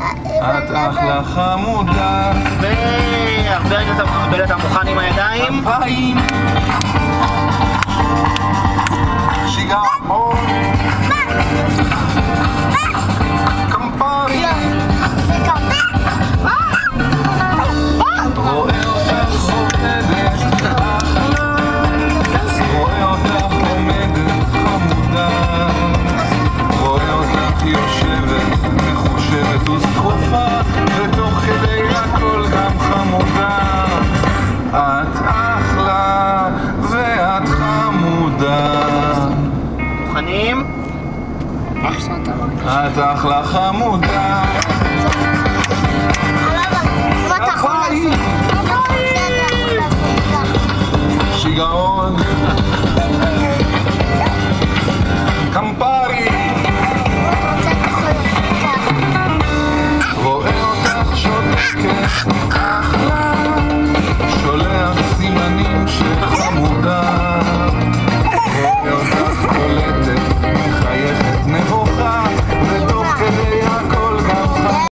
את אחלה חמודה. והרבה רגע אתה מוכן עם הידיים. שיגעון. ותוך כדי הכל גם חמודה. את אחלה ואת חמודה. מוכנים? את אחלה חמודה. שיגעון. Техника.